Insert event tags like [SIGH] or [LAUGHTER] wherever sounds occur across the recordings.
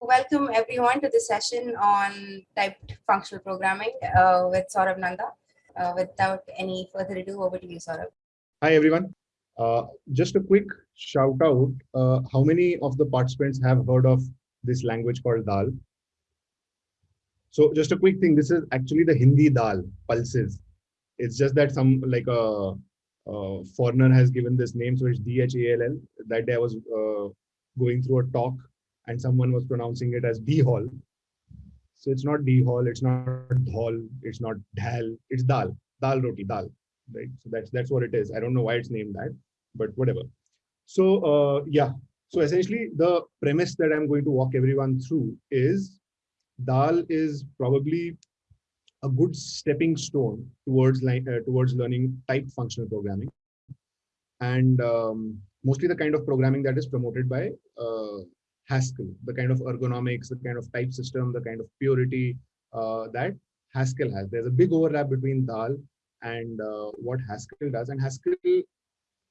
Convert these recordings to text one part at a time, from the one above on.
welcome everyone to the session on typed functional programming uh, with Saurabh Nanda. Uh, without any further ado, over to you, Saurabh. Hi, everyone. Uh, just a quick shout out. Uh, how many of the participants have heard of this language called Dhall? So just a quick thing, this is actually the Hindi Dal, pulses. It's just that some like a, a foreigner has given this name, so it's D-H-A-L-L. That day I was uh, going through a talk and someone was pronouncing it as D-Hall. So it's not D-Hall, it's not Dhol, it's not Dhal, it's Dal, Dal Roti, Dal, right? So that's that's what it is. I don't know why it's named that, but whatever. So uh, yeah, so essentially the premise that I'm going to walk everyone through is Dhall is probably a good stepping stone towards like uh, towards learning type functional programming and um, mostly the kind of programming that is promoted by uh, Haskell, the kind of ergonomics, the kind of type system, the kind of purity uh, that Haskell has. There's a big overlap between Dhall and uh, what Haskell does. And Haskell,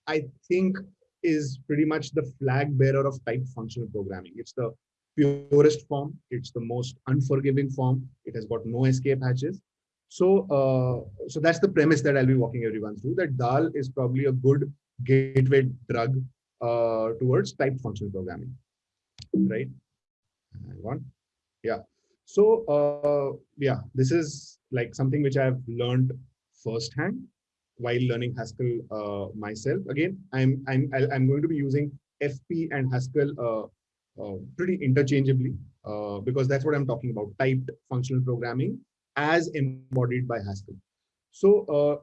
I think, is pretty much the flag bearer of type functional programming. It's the purest form. It's the most unforgiving form. It has got no escape hatches. So, uh, so that's the premise that I'll be walking everyone through. That Dhall is probably a good gateway drug uh, towards type functional programming, right? Hang on. Yeah. So, uh, yeah, this is like something which I've learned firsthand while learning Haskell uh, myself. Again, I'm I'm I'm going to be using FP and Haskell uh, uh, pretty interchangeably uh, because that's what I'm talking about, typed functional programming as embodied by Haskell. So uh,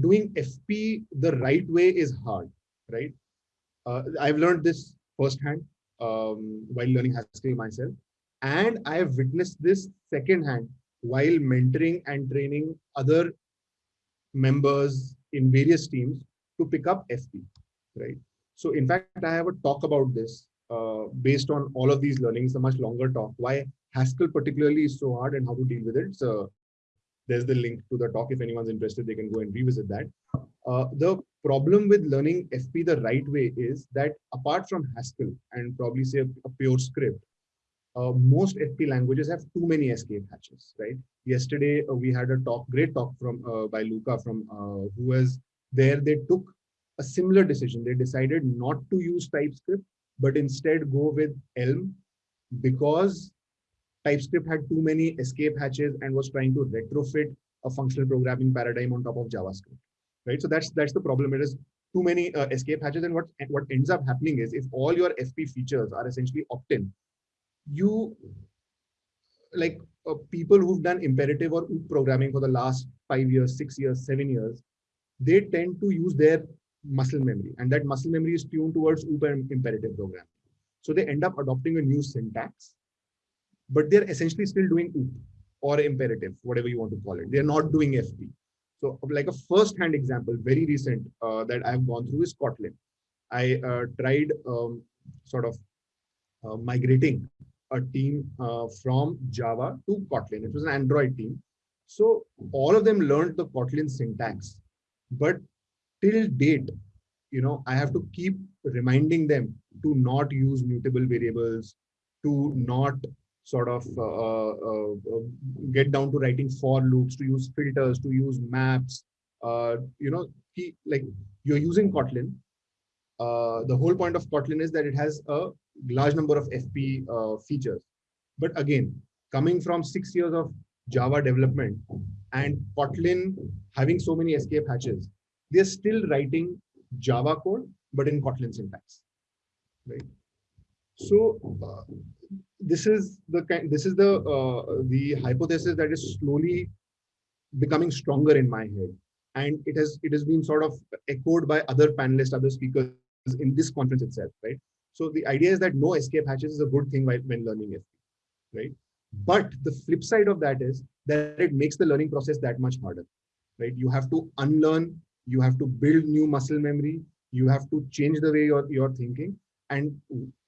doing FP the right way is hard, right? I've learned this firsthand um, while learning Haskell myself. And I have witnessed this secondhand while mentoring and training other members in various teams to pick up FP, right? So in fact, I have a talk about this uh, based on all of these learnings, a much longer talk. Why Haskell particularly is so hard and how to deal with it. So there's the link to the talk. If anyone's interested, they can go and revisit that. Uh, the problem with learning FP the right way is that apart from Haskell and probably say a, PureScript, uh, most FP languages have too many escape hatches, right? Yesterday uh, we had a talk, great talk from uh, by Luca from uh, who was there. They took a similar decision. They decided not to use TypeScript but instead go with Elm because TypeScript had too many escape hatches and was trying to retrofit a functional programming paradigm on top of JavaScript, right? So that's that's the problem. It is too many uh, escape hatches, and what what ends up happening is if all your FP features are essentially opt-in, you like uh, people who've done imperative or OOP programming for the last five years, six years, seven years, they tend to use their muscle memory and that muscle memory is tuned towards OOP and imperative programming. So they end up adopting a new syntax, but they're essentially still doing OOP or imperative, whatever you want to call it. They're not doing FP. So like a first-hand example, very recent uh, that I've gone through is Kotlin. I uh, tried um, sort of uh, migrating a team uh, from Java to Kotlin. It was an Android team. So all of them learned the Kotlin syntax, but till date, you know, I have to keep reminding them to not use mutable variables, to not sort of uh, uh, uh, get down to writing for loops, to use filters, to use maps. Uh, you know, he, like you're using Kotlin. Uh, the whole point of Kotlin is that it has a large number of FP features. But again, coming from six years of Java development and Kotlin having so many escape hatches, they're still writing Java code, but in Kotlin syntax, right? So uh, this is the kind, this is the uh, the hypothesis that is slowly becoming stronger in my head, and it has it has been sort of echoed by other panelists, other speakers in this conference itself, right? So the idea is that no escape hatches is a good thing when learning FP, right? But the flip side of that is that it makes the learning process that much harder, right? You have to unlearn you have to build new muscle memory you have to change the way you're, you're thinking and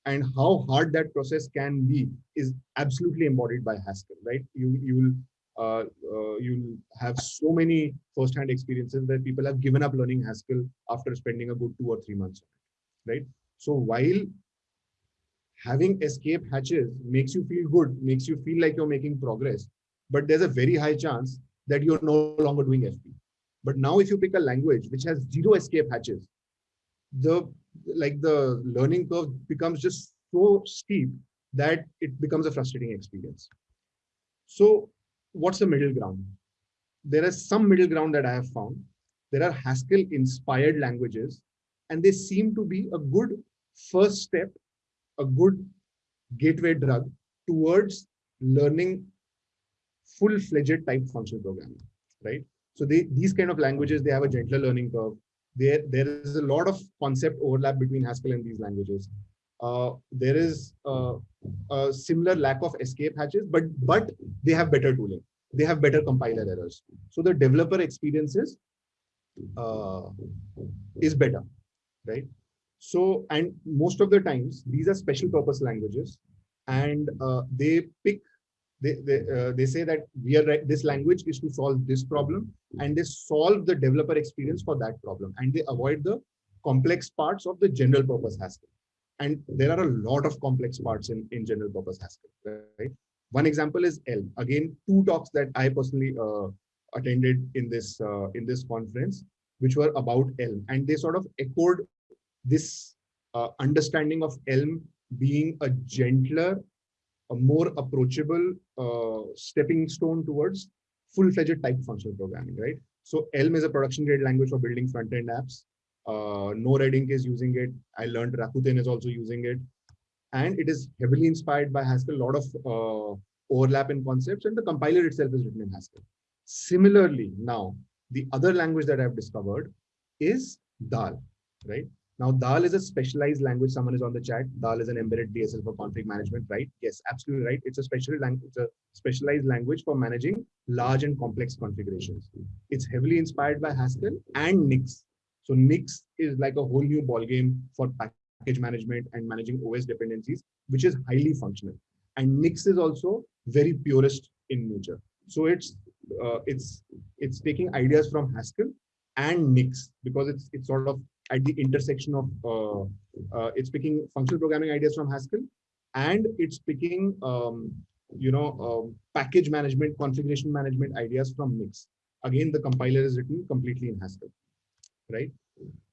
and how hard that process can be is absolutely embodied by haskell right you you will uh, uh, you'll have so many first-hand experiences where people have given up learning haskell after spending a good two or three months right so while having escape hatches makes you feel good, makes you feel like you're making progress, but there's a very high chance that you're no longer doing FP. But now if you pick a language which has zero escape hatches, the like the learning curve becomes just so steep that it becomes a frustrating experience. So what's the middle ground? There is some middle ground that I have found. There are Haskell inspired languages, and they seem to be a good first step, a good gateway drug towards learning full-fledged type functional programming, right? So they, these kind of languages, they have a gentler learning curve. There, there is a lot of concept overlap between Haskell and these languages. Uh, there is uh, a similar lack of escape hatches, but but they have better tooling. They have better compiler errors. So the developer experiences uh, is better, right? So and most of the times these are special purpose languages, and uh, they pick they they, uh, they say that we are this language is to solve this problem and they solve the developer experience for that problem and they avoid the complex parts of the general purpose Haskell. And there are a lot of complex parts in, in general purpose Haskell, right? One example is Elm. Again, two talks that I personally uh, attended in this uh, in this conference, which were about Elm, and they sort of echoed this uh, understanding of Elm being a gentler, a more approachable stepping stone towards full-fledged type functional programming, right? So Elm is a production grade language for building front-end apps. Uh, no Red Ink is using it. I learned Rakuten is also using it. And it is heavily inspired by Haskell, a lot of uh, overlap in concepts, and the compiler itself is written in Haskell. Similarly, now, the other language that I've discovered is Dhall, right? Now, Dhall is a specialized language. Someone is on the chat. Dhall is an embedded DSL for config management, right? Yes, absolutely right. It's a special language. It's a specialized language for managing large and complex configurations. It's heavily inspired by Haskell and Nix. So Nix is like a whole new ballgame for package management and managing OS dependencies, which is highly functional. And Nix is also very purist in nature. So it's uh, it's it's taking ideas from Haskell and Nix because it's it's sort of at the intersection of uh, uh, it's picking functional programming ideas from Haskell and it's picking um, you know um, package management configuration management ideas from Nix. Again, the compiler is written completely in Haskell right?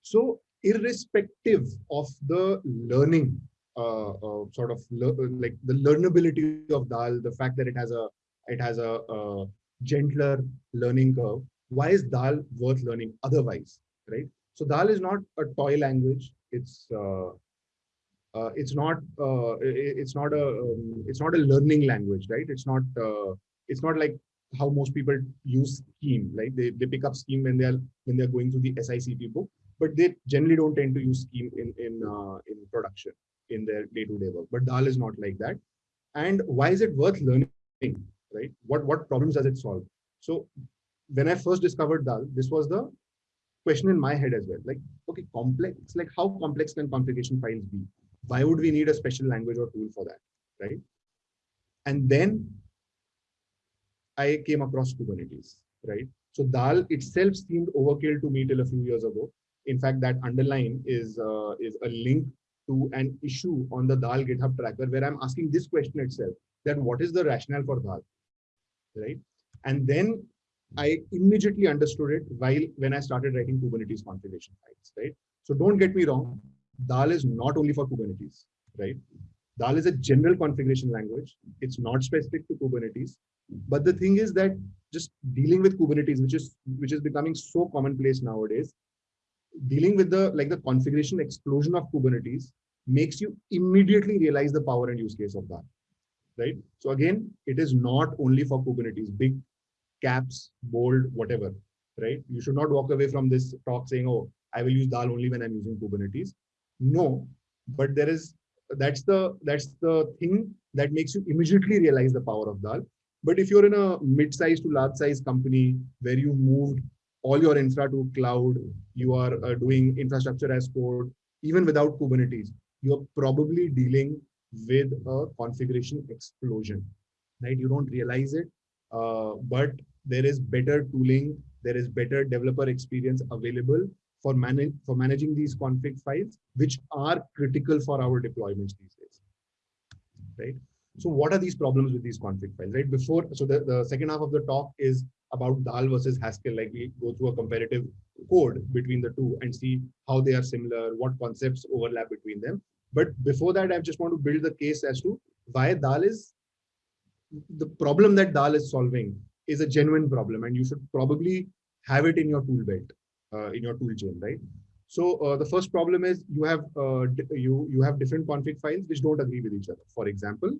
So irrespective of the learning, uh, uh, sort of like the learnability of Dhall, the fact that it has a it has a, a gentler learning curve, why is Dhall worth learning otherwise, right? So Dhall is not a toy language. It's uh, uh, it's not uh, it's not a um, it's not a learning language, right? It's not uh, it's not like how most people use scheme like they, they pick up scheme when they're when they're going through the sicp book but they generally don't tend to use scheme in in uh, in production in their day-to-day -day work. But Dhall is not like that. And why is it worth learning right? What what problems does it solve? So when i first discovered Dhall this was the question in my head as well like okay complex like how complex can configuration files be why would we need a special language or tool for that right and then I came across Kubernetes, right? So Dhall itself seemed overkill to me till a few years ago. In fact, that underline is uh, is a link to an issue on the Dhall GitHub tracker where I'm asking this question itself: that what is the rationale for Dhall, right? And then I immediately understood it while when I started writing Kubernetes configuration files, right? So don't get me wrong, Dhall is not only for Kubernetes, right? Dhall is a general configuration language. It's not specific to Kubernetes. But the thing is that just dealing with Kubernetes, which is which is becoming so commonplace nowadays, dealing with the like the configuration explosion of Kubernetes makes you immediately realize the power and use case of that. Right. So again, it is not only for Kubernetes, big caps, bold, whatever. Right. You should not walk away from this talk saying, oh, I will use Dhall only when I'm using Kubernetes. No, but there is that's the that's the thing that makes you immediately realize the power of Dhall. But if you're in a mid-sized to large-sized company where you moved all your infra to cloud, you are uh, doing infrastructure as code, even without Kubernetes, you're probably dealing with a configuration explosion, right? You don't realize it, uh, but there is better tooling, there is better developer experience available for, manage, for managing these config files, which are critical for our deployments these days. right? So what are these problems with these config files, right? Before, so the, the second half of the talk is about Dhall versus Haskell, like we go through a comparative code between the two and see how they are similar, what concepts overlap between them. But before that, I just want to build the case as to why Dhall is the problem that Dhall is solving is a genuine problem, and you should probably have it in your tool belt, uh, in your tool chain, right? So uh, the first problem is you have uh, you you have different config files which don't agree with each other. For example,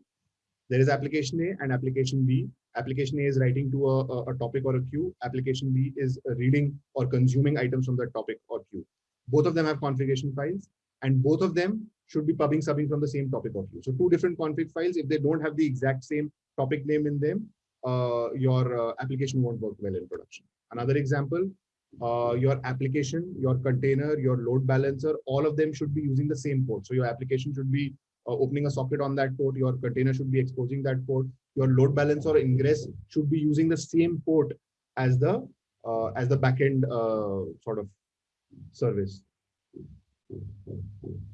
there is application A and application B. Application A is writing to a, a, topic or a queue. Application B is reading or consuming items from that topic or queue. Both of them have configuration files and both of them should be pubbing subbing from the same topic or queue. So two different config files, if they don't have the exact same topic name in them, your uh, application won't work well in production. Another example, uh, your application, your container, your load balancer, all of them should be using the same port. So your application should be uh, opening a socket on that port, your container should be exposing that port, your load balancer or ingress should be using the same port as the uh, as the backend uh, sort of service,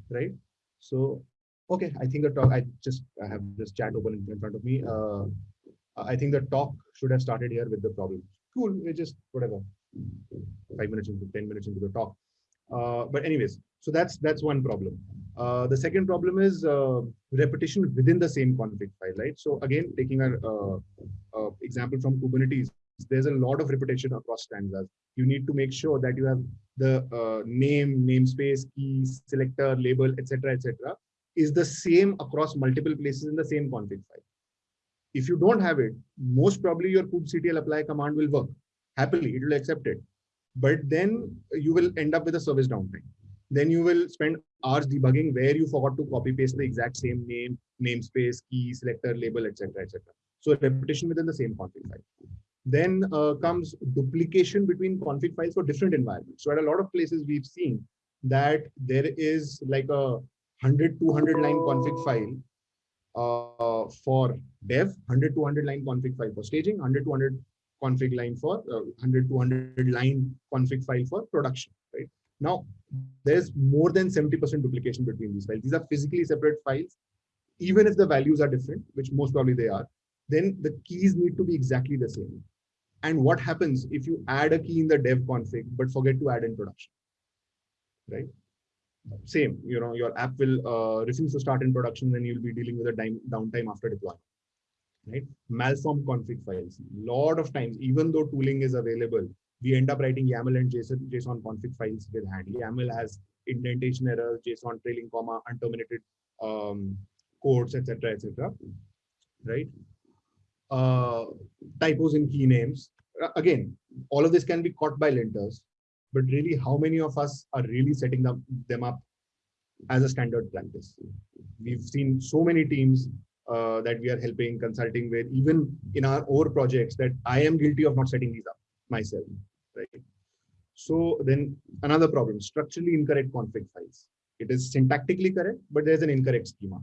right? So, okay, I think the talk. I just I have this chat open in front of me. Uh, I think the talk should have started here with the problem. Cool, we just whatever. Five minutes into ten minutes into the talk. Uh, but anyways, so that's that's one problem. Uh, the second problem is uh, repetition within the same config file, right? So again, taking an uh, uh, example from Kubernetes, there's a lot of repetition across stanzas. You need to make sure that you have the uh, name, namespace, key, selector, label, etc., etc., is the same across multiple places in the same config file. If you don't have it, most probably your kubectl apply command will work happily. It will accept it but then you will end up with a service downtime. Then you will spend hours debugging where you forgot to copy paste the exact same name, namespace, key, selector, label, etc., etc. So repetition within the same config file. Then uh, comes duplication between config files for different environments. So at a lot of places we've seen that there is like a 100, 200 line config file uh, for dev, 100, 200 line config file for staging, 100, 200 config line for uh, 100 to 100 line config file for production, right? Now, there's more than 70% duplication between these files. These are physically separate files. Even if the values are different, which most probably they are, then the keys need to be exactly the same. And what happens if you add a key in the dev config, but forget to add in production, right? Same, you know, your app will uh, refuse to start in production, then you'll be dealing with a downtime after deployment right? malformed config files. A lot of times, even though tooling is available, we end up writing YAML and JSON, JSON config files with hand. YAML has indentation errors, JSON trailing comma, unterminated um, codes, etc., etc. Right? Uh, typos in key names. Again, all of this can be caught by linters, but really, how many of us are really setting them, them up as a standard practice? We've seen so many teams uh, that we are helping consulting with even in our own projects that i am guilty of not setting these up myself right? So then another problem structurally incorrect config files. It is syntactically correct but there's an incorrect schema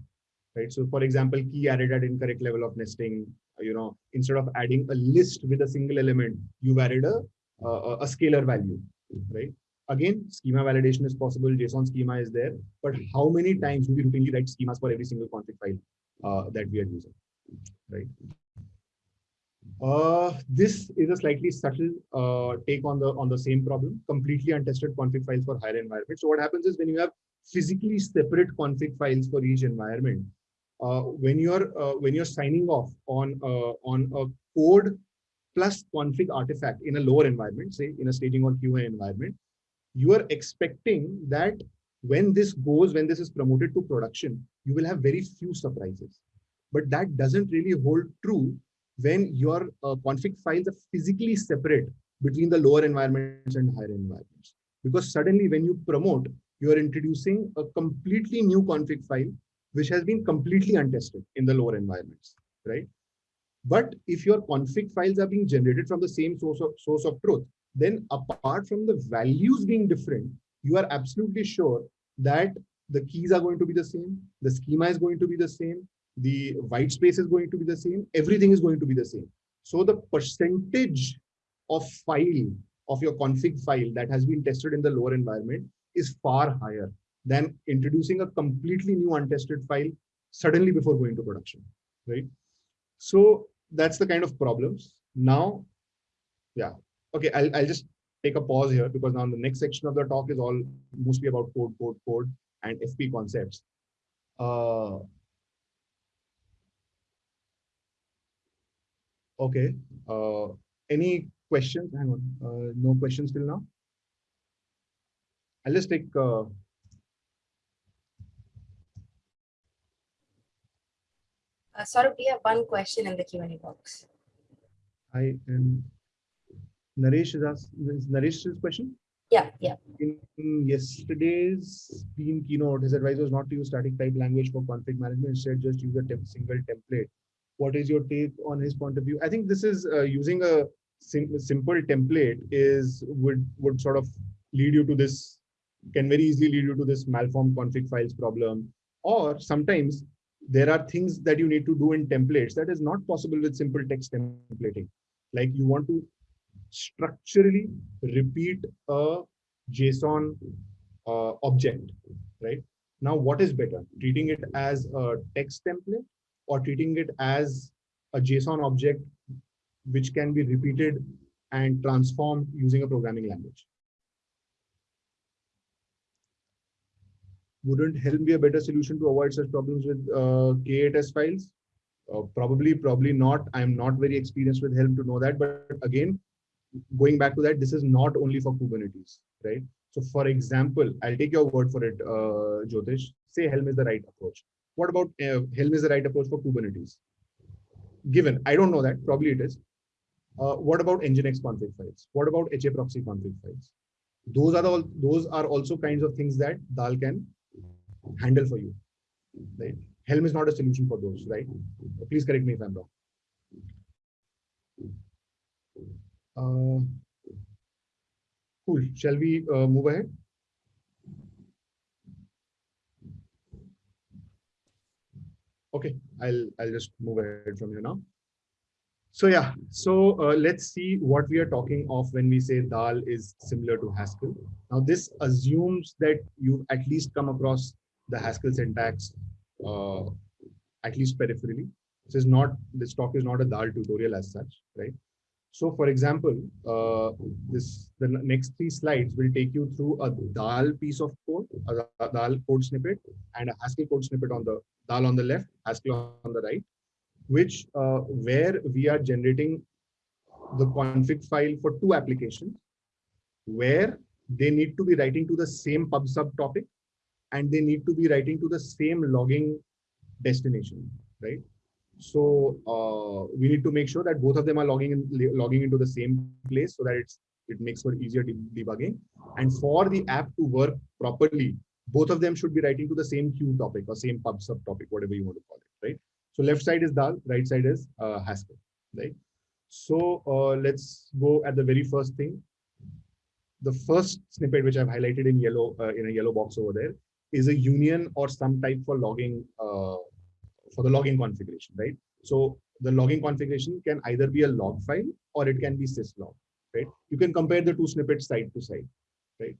right? So for example key added at incorrect level of nesting you know instead of adding a list with a single element you've added a a, a scalar value right again schema validation is possible json schema is there but how many times do we routinely write schemas for every single config file uh, that we are using, right? Uh, this is a slightly subtle uh, take on the on the same problem. Completely untested config files for higher environments. So what happens is when you have physically separate config files for each environment, uh, when you're uh, when you're signing off on uh, on a code plus config artifact in a lower environment, say in a staging or QA environment, you are expecting that when this goes, when this is promoted to production, you will have very few surprises. But that doesn't really hold true when your uh, config files are physically separate between the lower environments and higher environments. Because suddenly when you promote, you are introducing a completely new config file, which has been completely untested in the lower environments, right? But if your config files are being generated from the same source of, source of truth, then apart from the values being different, you are absolutely sure that the keys are going to be the same, the schema is going to be the same, the white space is going to be the same, everything is going to be the same. So the percentage of file of your config file that has been tested in the lower environment is far higher than introducing a completely new untested file suddenly before going to production, right? So that's the kind of problems. Now, yeah, okay, I'll, I'll just take a pause here because now the next section of the talk is all mostly about code, code, code and FP concepts. Uh, okay, uh, any questions? Hang on, uh, no questions till now. I'll just take uh, Saurabh, we have one question in the Q&A box. I am Naresh is asking is Naresh's question. Yeah, yeah. In, in yesterday's team keynote, his advice was not to use static type language for config management. Instead, just use a temp single template. What is your take on his point of view? I think this is uh, using a sim simple template is would would sort of lead you to this can very easily lead you to this malformed config files problem. Or sometimes there are things that you need to do in templates that is not possible with simple text templating. Like you want to structurally repeat a JSON uh, object, right? Now, what is better, treating it as a text template or treating it as a JSON object which can be repeated and transformed using a programming language? Wouldn't Helm be a better solution to avoid such problems with uh, K8s files? Uh, probably, probably not. I'm not very experienced with Helm to know that. But again, going back to that, this is not only for Kubernetes, right? So for example, I'll take your word for it, uh, Jyotish. Say Helm is the right approach. What about uh, Helm is the right approach for Kubernetes? Given, I don't know that, probably it is. Uh, what about Nginx config files? What about HA proxy config files? Those are all. Those are also kinds of things that Dhall can handle for you. Right? Helm is not a solution for those, right? Please correct me if I'm wrong. Uh, cool. Shall we uh, move ahead? Okay, I'll I'll just move ahead from here now. So yeah, so uh, let's see what we are talking of when we say Dhall is similar to Haskell. Now this assumes that you've at least come across the Haskell syntax, uh, at least peripherally. This is not, this talk is not a Dhall tutorial as such, right? So for example, uh, this the next three slides will take you through a Dhall piece of code, a Dhall code snippet, and a Haskell code snippet on the Dhall on the left, Haskell on the right, which uh, where we are generating the config file for two applications, where they need to be writing to the same pub sub topic and they need to be writing to the same logging destination, right? So uh, we need to make sure that both of them are logging in, logging into the same place so that it's it makes for easier debugging. And for the app to work properly, both of them should be writing to the same queue topic or same pub sub topic, whatever you want to call it, right? So left side is Dhall, right side is uh, Haskell, right? So uh, let's go at the very first thing. The first snippet, which I've highlighted in yellow uh, in a yellow box over there, is a union or some type for logging uh, for the logging configuration, right? So the logging configuration can either be a log file or it can be syslog, right? You can compare the two snippets side to side, right?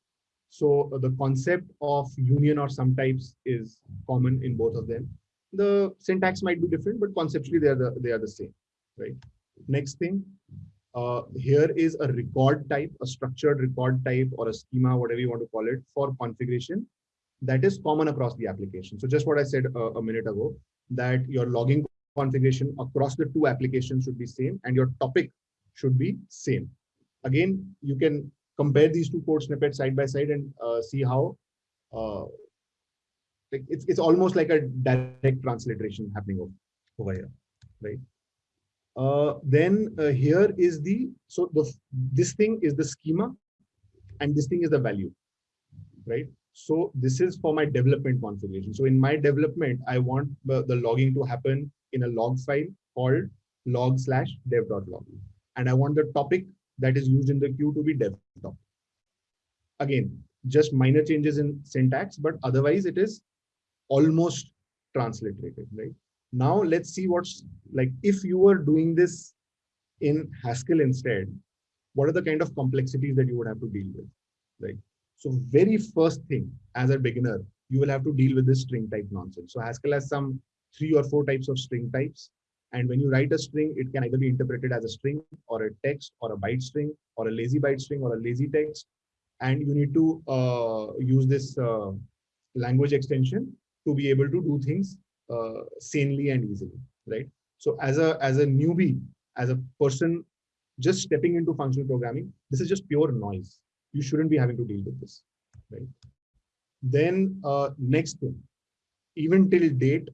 So uh, the concept of union or some types is common in both of them. The syntax might be different, but conceptually they are the they are the same, right? Next thing, uh, here is a record type, a structured record type or a schema, whatever you want to call it, for configuration that is common across the application. So just what I said a, a minute ago, that your logging configuration across the two applications should be same and your topic should be same. Again, you can compare these two code snippets side by side and uh, see how uh, like it's, it's almost like a direct transliteration happening over, over here, right? Uh, then uh, here is the, so the this thing is the schema and this thing is the value, right? So this is for my development configuration. So in my development, I want the, logging to happen in a log file called log slash dev.log. And I want the topic that is used in the queue to be dev topic. Again, just minor changes in syntax, but otherwise it is almost transliterated, right? Now let's see what's like if you were doing this in Haskell instead, what are the kind of complexities that you would have to deal with, right? So very first thing as a beginner, you will have to deal with this string type nonsense. So Haskell has some three or four types of string types. And when you write a string, it can either be interpreted as a string or a text or a byte string or a lazy byte string or a lazy text. And you need to uh, use this uh, language extension to be able to do things uh, sanely and easily, right? So as a as a newbie, as a person just stepping into functional programming, this is just pure noise. You shouldn't be having to deal with this, right? Then uh, next thing, even till date,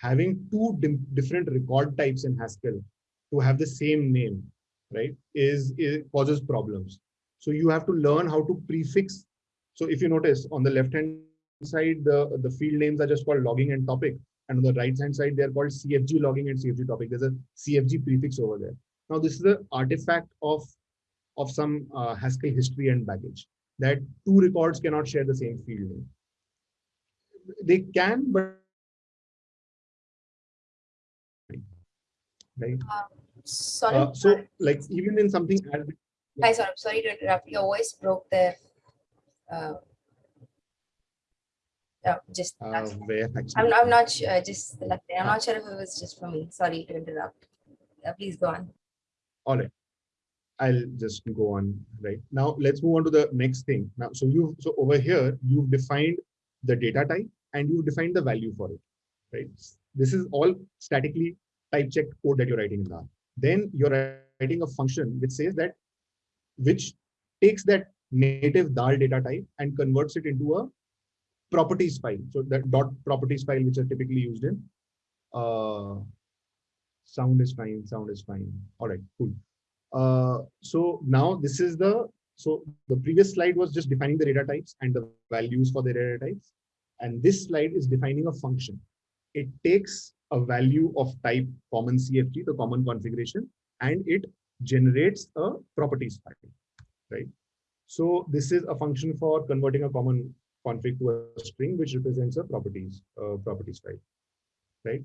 having two different record types in Haskell to have the same name, right, is, causes problems. So you have to learn how to prefix. So if you notice on the left hand side, the, the field names are just called logging and topic. And on the right hand side, they're called CFG logging and CFG topic. There's a CFG prefix over there. Now, this is an artifact of, of some uh, Haskell history and baggage that two records cannot share the same field name. They can, but right. Um, sorry. Uh, so, like even in something. Hi, sorry, sorry to interrupt. Your voice broke there. Uh, oh, just uh, I'm, I'm not sure. Uh, just. I'm not sure if it was just for me. Sorry to interrupt. Uh, please go on. All right. I'll just go on right now. Let's move on to the next thing. Now, so you so over here you've defined the data type and you've defined the value for it, right? This is all statically type checked code that you're writing in Dhall. Then you're writing a function which says that which takes that native Dhall data type and converts it into a properties file. So that dot properties file, which are typically used in uh, sound is fine, sound is fine. All right, cool. Uh, so now this is the, so the previous slide was just defining the data types and the values for the data types. And this slide is defining a function. It takes a value of type common CFG, the common configuration, and it generates a properties file, right? So this is a function for converting a common config to a string, which represents a properties uh, properties file, right?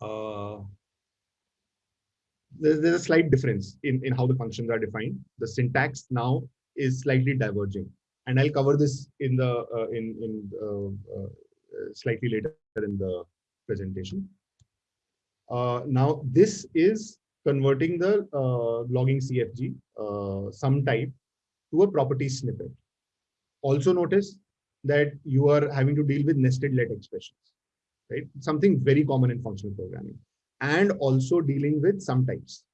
Uh, there's, there's a slight difference in, in how the functions are defined. The syntax now is slightly diverging. And I'll cover this in the uh, in, in uh, uh, slightly later in the presentation. Uh, now, this is converting the uh, logging CFG, uh, some type, to a property snippet. Also notice that you are having to deal with nested let expressions, right? Something very common in functional programming and also dealing with sum types,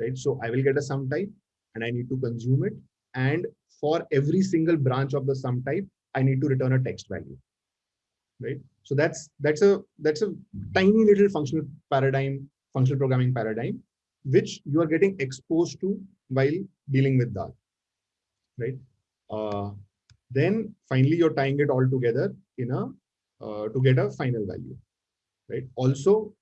right? So I will get a sum type and I need to consume it. And for every single branch of the sum type, I need to return a text value, right? So that's that's a that's a tiny little functional paradigm, functional programming paradigm, which you are getting exposed to while dealing with Dhall, right? Uh, then finally, you're tying it all together in a uh, to get a final value, right? Also,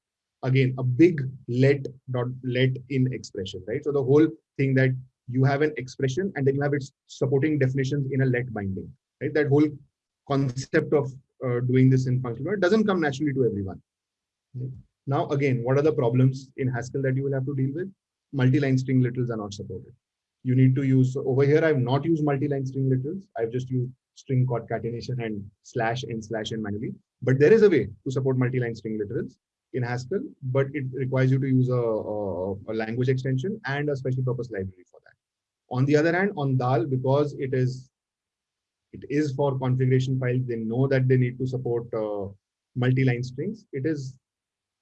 again a big let dot let in expression right? So the whole thing that you have an expression and then you have its supporting definitions in a let binding right? That whole concept of uh, doing this in functional doesn't come naturally to everyone. Now again what are the problems in haskell that you will have to deal with? Multi-line string literals are not supported. You need to use so over here i've not used multi-line string literals. I've just used string concatenation and slash and slash and manually. But there is a way to support multi-line string literals in Haskell, but it requires you to use a, a, a, language extension and a special purpose library for that. On the other hand, on Dhall, because it is it is for configuration files, they know that they need to support uh, multi-line strings. It is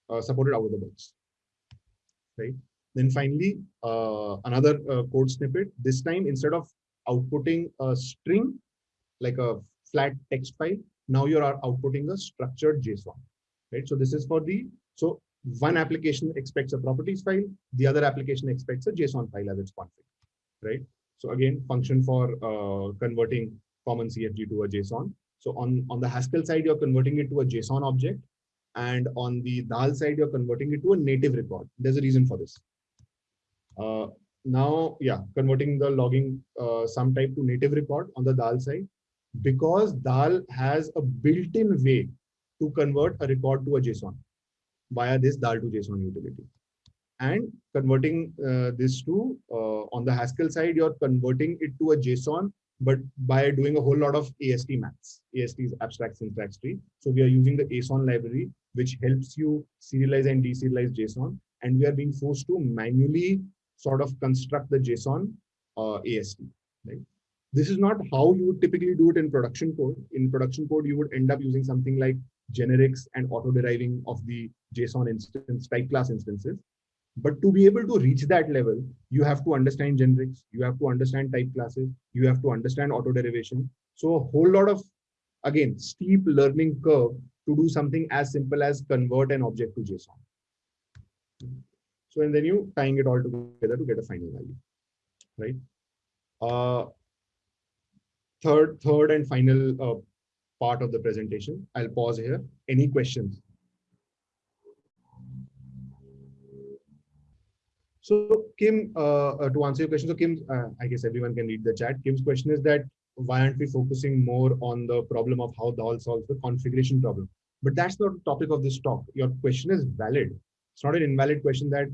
uh, supported out of the box, right? Then finally, uh, another uh, code snippet. This time, instead of outputting a string like a flat text file, now you are outputting a structured JSON right? So this is for the, so one application expects a properties file, the other application expects a JSON file as its config, right? So again, function for uh, converting common CFG to a JSON. So on, on the Haskell side, you're converting it to a JSON object. And on the Dhall side, you're converting it to a native record. There's a reason for this. Uh, now, yeah, converting the logging uh, sum type to native record on the Dhall side, because Dhall has a built-in way to convert a record to a JSON via this Dhall to JSON utility. And converting uh, this to, uh, on the Haskell side, you're converting it to a JSON, but by doing a whole lot of AST maths. AST is abstract syntax tree. So we are using the Aeson library which helps you serialize and deserialize JSON. And we are being forced to manually sort of construct the JSON uh, AST. Right? This is not how you would typically do it in production code. In production code, you would end up using something like generics and auto deriving of the JSON instance type class instances. But to be able to reach that level, you have to understand generics, you have to understand type classes, you have to understand auto derivation. So a whole lot of, again, steep learning curve to do something as simple as convert an object to JSON. So and then you tying it all together to get a final value, right? Uh, third, third and final uh, part of the presentation. I'll pause here. Any questions? So Kim, uh, uh, to answer your question, so Kim, uh, I guess everyone can read the chat. Kim's question is that why aren't we focusing more on the problem of how Dhall solves the configuration problem? But that's not the topic of this talk. Your question is valid. It's not an invalid question that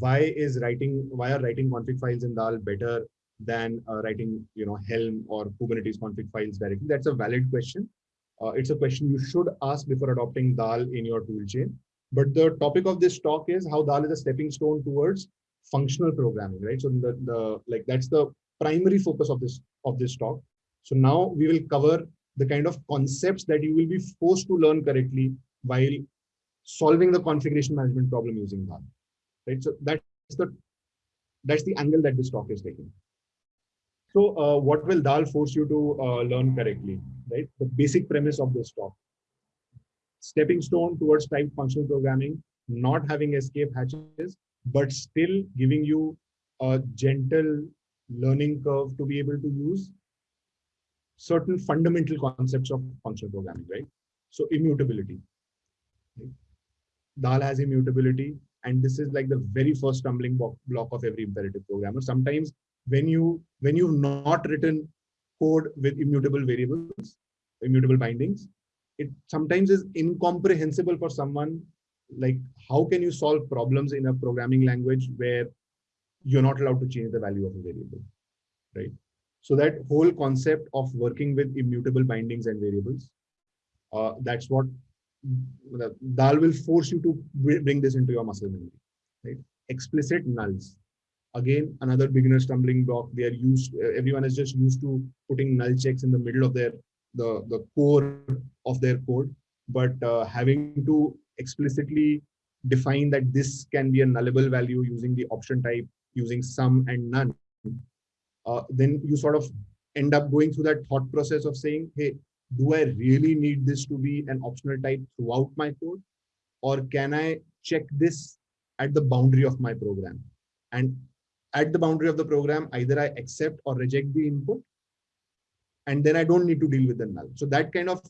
why is writing, why are writing config files in Dhall better than uh, writing, you know, Helm or Kubernetes config files directly? That's a valid question. Uh, it's a question you should ask before adopting Dhall in your toolchain. But the topic of this talk is how Dhall is a stepping stone towards functional programming, right? So the, the like that's the primary focus of this of this talk. So now we will cover the kind of concepts that you will be forced to learn correctly while solving the configuration management problem using Dhall, right? So that's the that's the angle that this talk is taking. So uh, what will Dhall force you to uh, learn correctly, right? The basic premise of this talk. Stepping stone towards type functional programming, not having escape hatches, but still giving you a gentle learning curve to be able to use certain fundamental concepts of functional programming, right? So immutability. Dhall has immutability, and this is like the very first stumbling block of every imperative programmer. Sometimes when you when you've not written code with immutable variables, immutable bindings, it sometimes is incomprehensible for someone like how can you solve problems in a programming language where you're not allowed to change the value of a variable right? So that whole concept of working with immutable bindings and variables uh, that's what Dhall will force you to bring this into your muscle memory right? Explicit nulls again another beginner stumbling block they are used everyone is just used to putting null checks in the middle of their the the core of their code but uh, having to explicitly define that this can be a nullable value using the option type, using some and none, uh, then you sort of end up going through that thought process of saying, hey, do I really need this to be an optional type throughout my code? Or can I check this at the boundary of my program? And at the boundary of the program, either I accept or reject the input, and then I don't need to deal with the null. So that kind of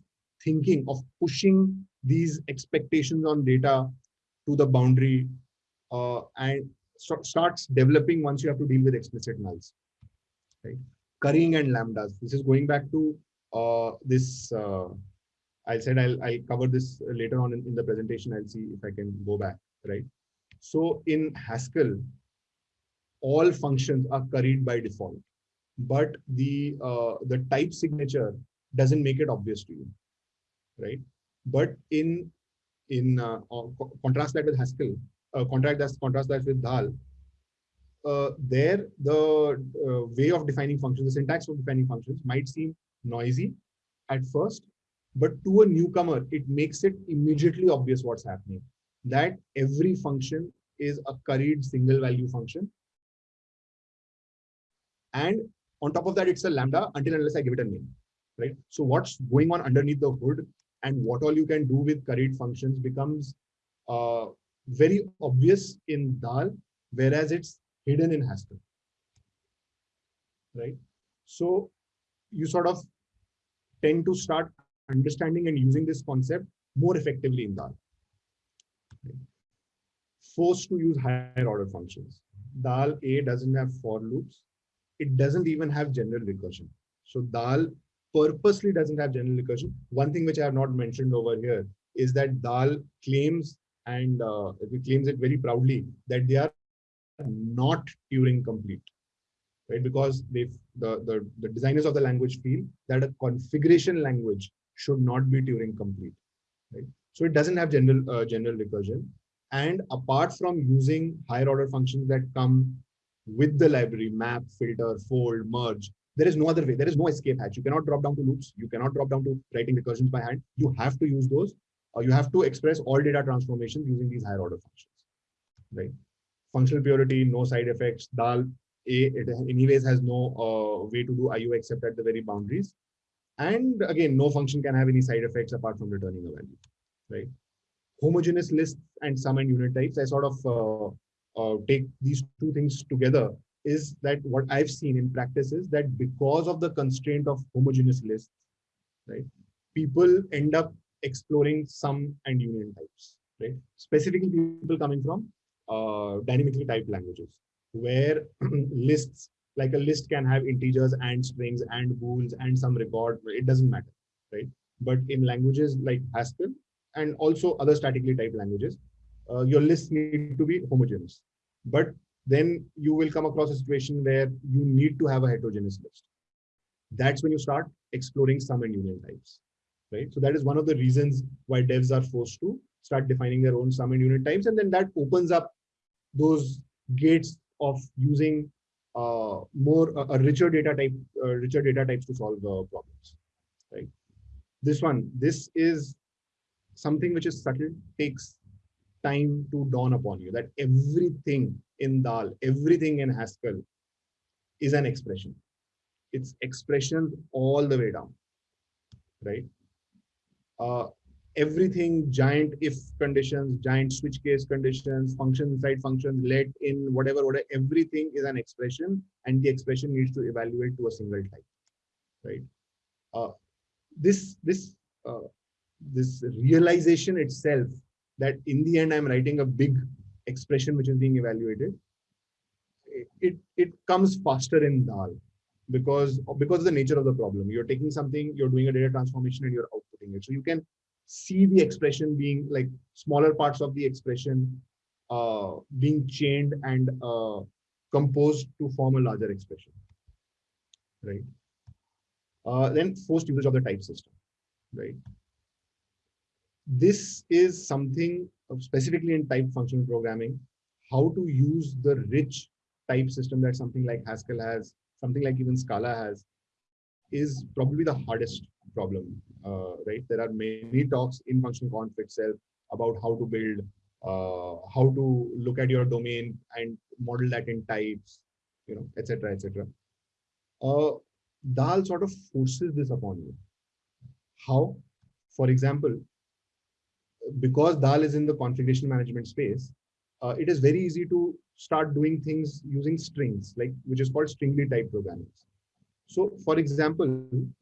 thinking of pushing these expectations on data to the boundary uh, and starts developing once you have to deal with explicit nulls. Right? Currying and lambdas. This is going back to uh, this. Uh, I said I'll, I'll cover this later on in, in the presentation. I'll see if I can go back. Right. So in Haskell, all functions are curried by default, but the uh, the type signature doesn't make it obvious to you, right? But in in uh, contrast that with Haskell, uh, contrast that contrast that with Dhall, uh, there the uh, way of defining functions, the syntax of defining functions might seem noisy at first, but to a newcomer, it makes it immediately obvious what's happening. That every function is a curried single value function. And on top of that, it's a lambda until unless I give it a name, right? So what's going on underneath the hood and what all you can do with curried functions becomes uh, very obvious in Dhall, whereas it's hidden in Haskell. Right? So you sort of tend to start understanding and using this concept more effectively in Dhall. Forced to use higher order functions. Dhall A doesn't have for loops. It doesn't even have general recursion. So Dhall purposely doesn't have general recursion. One thing which I have not mentioned over here is that Dhall claims and uh, claims it very proudly that they are not Turing complete, right? Because the, the the designers of the language feel that a configuration language should not be Turing complete, right? So it doesn't have general uh, general recursion. And apart from using higher order functions that come with the library, map, filter, fold, merge, there is no other way. There is no escape hatch. You cannot drop down to loops. You cannot drop down to writing recursions by hand. You have to use those. Or you have to express all data transformations using these higher order functions, right? Functional purity, no side effects. Dhall, A, it anyways has no uh, way to do IO except at the very boundaries. And again, no function can have any side effects apart from returning a value, right? Homogeneous lists and sum and unit types. I sort of uh, uh, take these two things together is that what I've seen in practice is that because of the constraint of homogeneous lists, right, people end up exploring sum and union types, right? Specifically, people coming from uh, dynamically typed languages, where [CLEARS THROAT] lists like a list can have integers and strings and bools and some record. It doesn't matter, right? But in languages like Haskell and also other statically typed languages, uh, your lists need to be homogeneous. But then you will come across a situation where you need to have a heterogeneous list. That's when you start exploring sum and union types, right? So that is one of the reasons why devs are forced to start defining their own sum and union types. And then that opens up those gates of using uh, more uh, a richer data type, uh, richer data types to solve problems, right? This one, this is something which is subtle, takes time to dawn upon you that everything in Dhall, everything in Haskell is an expression. It's expression all the way down, right? Uh, everything giant if conditions, giant switch case conditions, function inside functions, let in whatever, whatever, everything is an expression and the expression needs to evaluate to a single type, right? Uh, this, this, uh, this realization itself that in the end, I'm writing a big expression which is being evaluated, it, it comes faster in Dhall because, because of the nature of the problem. You're taking something, you're doing a data transformation and you're outputting it. So you can see the expression being like smaller parts of the expression uh, being chained and uh, composed to form a larger expression, right? Uh, then forced usage of the type system, right? This is something specifically in type functional programming, how to use the rich type system that something like Haskell has, something like even Scala has, is probably the hardest problem, uh, right? There are many talks in functional conf itself about how to build, uh, how to look at your domain and model that in types, you know, etc., etc. Uh, Dhall sort of forces this upon you. How? For example, because Dhall is in the configuration management space, uh, it is very easy to start doing things using strings, like which is called stringly type programming. So, for example,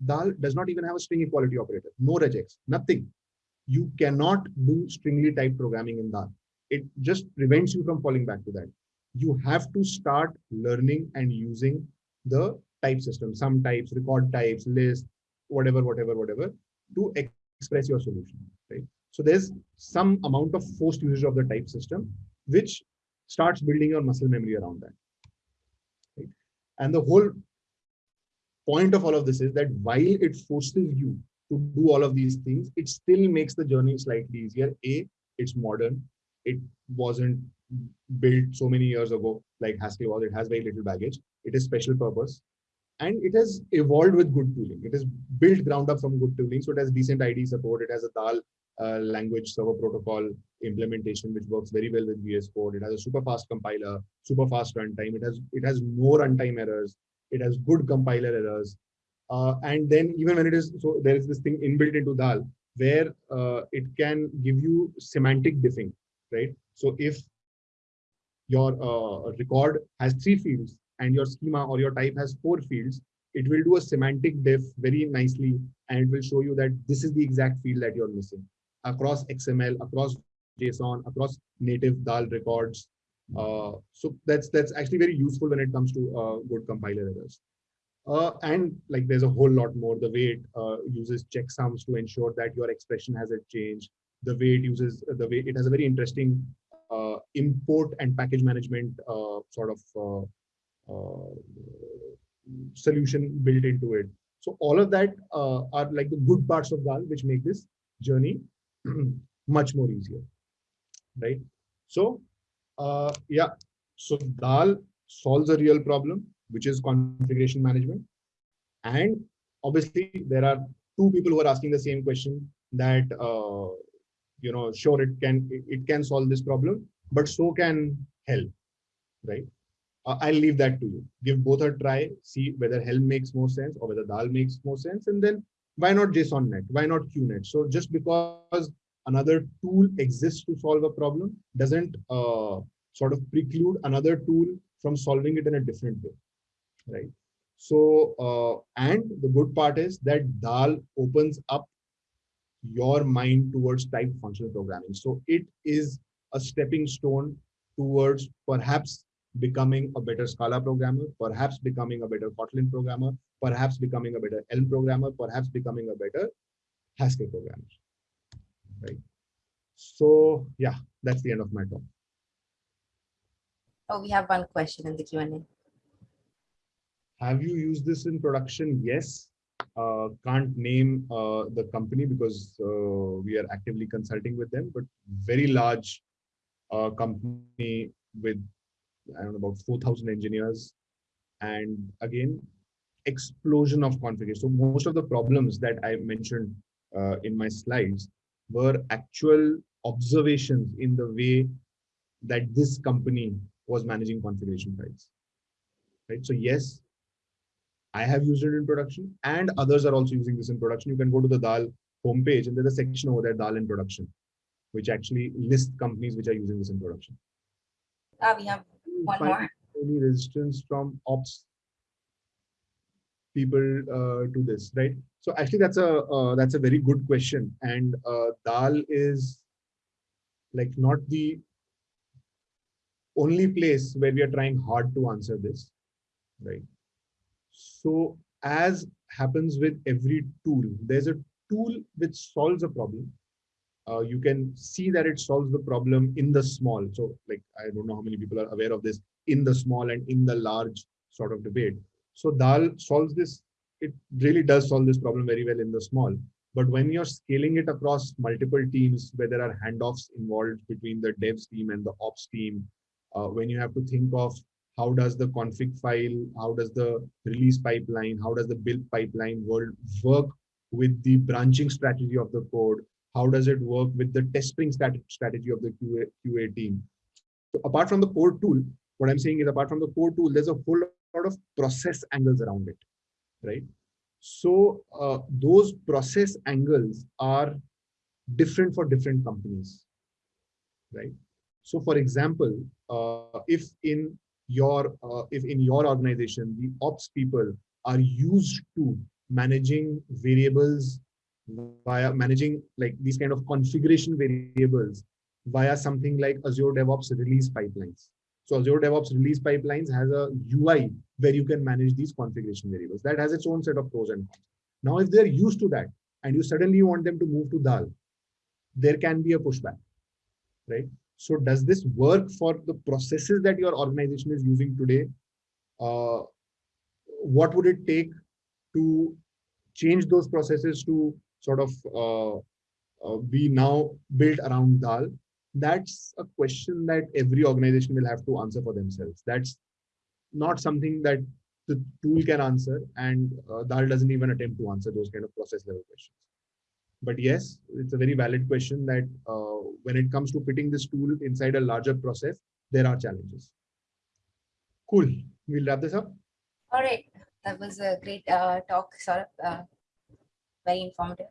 Dhall does not even have a string equality operator, no regex, nothing. You cannot do stringly type programming in Dhall. It just prevents you from falling back to that. You have to start learning and using the type system, sum types, record types, list, whatever, whatever, whatever, to express your solution? So there's some amount of forced usage of the type system, which starts building your muscle memory around that. Right? And the whole point of all of this is that while it forces you to do all of these things, it still makes the journey slightly easier. A, it's modern. It wasn't built so many years ago like Haskell was. It has very little baggage. It is special purpose. And it has evolved with good tooling. It is built ground up from good tooling. So it has decent IDE support. It has a Dhall uh, language server protocol implementation, which works very well with VS Code. It has a super fast compiler, super fast runtime. It has it has no runtime errors. It has good compiler errors. Uh, and then even when it is so, there is this thing inbuilt into Dhall where uh, it can give you semantic diffing, right? So if your uh, record has three fields and your schema or your type has four fields, it will do a semantic diff very nicely and it will show you that this is the exact field that you're missing across XML, across JSON, across native Dhall records. Uh, so that's that's actually very useful when it comes to uh, good compiler errors. Uh, and like there's a whole lot more. The way it uh, uses checksums to ensure that your expression has a change. The way it uses the way it has a very interesting uh, import and package management uh, sort of solution built into it. So all of that are like the good parts of Dhall, which make this journey [CLEARS THROAT] much more easier, right? So, uh, yeah, so Dhall solves a real problem, which is configuration management. And obviously, there are two people who are asking the same question that, uh, you know, sure, it can it, can solve this problem, but so can Helm, right? Uh, I'll leave that to you. Give both a try, see whether Helm makes more sense or whether Dhall makes more sense, and then why not Jsonnet? Why not QNet? So just because another tool exists to solve a problem doesn't uh, sort of preclude another tool from solving it in a different way, right? So, uh, and the good part is that Dhall opens up your mind towards type functional programming. So it is a stepping stone towards perhaps becoming a better Scala programmer, perhaps becoming a better Kotlin programmer, perhaps becoming a better Elm programmer, perhaps becoming a better Haskell programmer, right? So yeah, that's the end of my talk. Oh, we have one question in the Q&A. Have you used this in production? Yes. Uh, can't name uh, the company because uh, we are actively consulting with them, but very large uh, company with I don't know about 4,000 engineers, and again explosion of configuration. So most of the problems that I mentioned uh, in my slides were actual observations in the way that this company was managing configuration files. Right. So yes, I have used it in production and others are also using this in production. You can go to the Dhall homepage and there's a section over there, Dhall in production, which actually lists companies which are using this in production. Ah, we have one Find more. Any resistance from ops people uh, to this, right? So actually, that's a uh, that's a very good question, and uh, Dhall is like not the only place where we are trying hard to answer this, right? So as happens with every tool, there's a tool which solves a problem. Uh, you can see that it solves the problem in the small. So like, I don't know how many people are aware of this in the small and in the large sort of debate. So Dhall solves this. It really does solve this problem very well in the small. But when you're scaling it across multiple teams where there are handoffs involved between the devs team and the ops team, uh, when you have to think of how does the config file, how does the release pipeline, how does the build pipeline world work with the branching strategy of the code, how does it work with the testing strategy of the QA, QA team. So apart from the core tool, what I'm saying is apart from the core tool, there's a whole lot of process angles around it, right? So uh, those process angles are different for different companies, right? So for example, uh, if in your uh, if in your organization the ops people are used to managing variables via managing like these kind of configuration variables via something like Azure DevOps release pipelines. So Azure DevOps release pipelines has a UI where you can manage these configuration variables. That has its own set of pros and cons. Now, if they're used to that and you suddenly want them to move to Dhall, there can be a pushback, right? So does this work for the processes that your organization is using today? Uh, what would it take to change those processes to sort of uh, uh, be now built around Dhall? That's a question that every organization will have to answer for themselves. That's not something that the tool can answer and uh, Dhall doesn't even attempt to answer those kind of process level questions. But yes, it's a very valid question that uh, when it comes to fitting this tool inside a larger process, there are challenges. Cool. We'll wrap this up. All right. That was a great uh, talk, sort of uh, very informative.